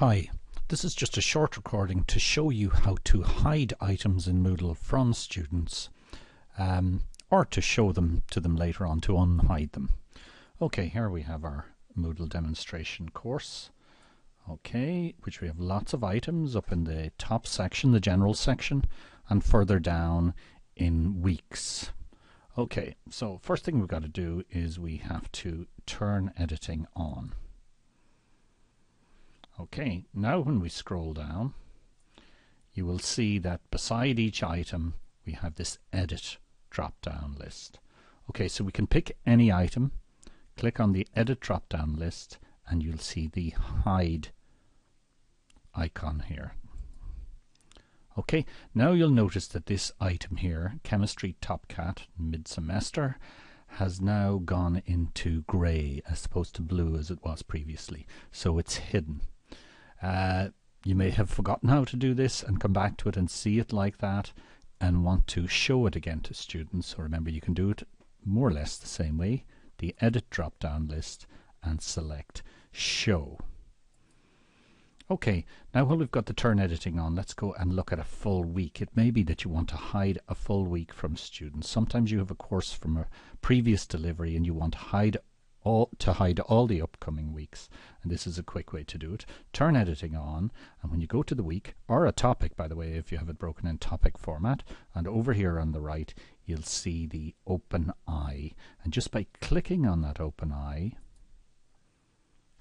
Hi, this is just a short recording to show you how to hide items in Moodle from students um, or to show them to them later on to unhide them. Okay, here we have our Moodle demonstration course. Okay, which we have lots of items up in the top section, the general section, and further down in weeks. Okay, so first thing we've got to do is we have to turn editing on. Okay, now when we scroll down, you will see that beside each item we have this edit drop down list. Okay, so we can pick any item, click on the edit drop down list, and you'll see the hide icon here. Okay, now you'll notice that this item here, Chemistry Topcat mid-semester, has now gone into grey as opposed to blue as it was previously. So it's hidden. Uh, you may have forgotten how to do this and come back to it and see it like that and want to show it again to students. So remember, you can do it more or less the same way. The edit drop down list and select show. Okay, now while we've got the turn editing on, let's go and look at a full week. It may be that you want to hide a full week from students. Sometimes you have a course from a previous delivery and you want to hide all, to hide all the upcoming weeks. And this is a quick way to do it. Turn editing on, and when you go to the week, or a topic, by the way, if you have it broken in topic format, and over here on the right, you'll see the open eye. And just by clicking on that open eye,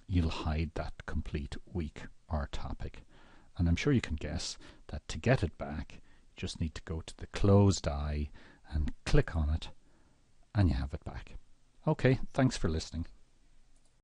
you'll hide that complete week or topic. And I'm sure you can guess that to get it back, you just need to go to the closed eye and click on it, and you have it back. Okay, thanks for listening.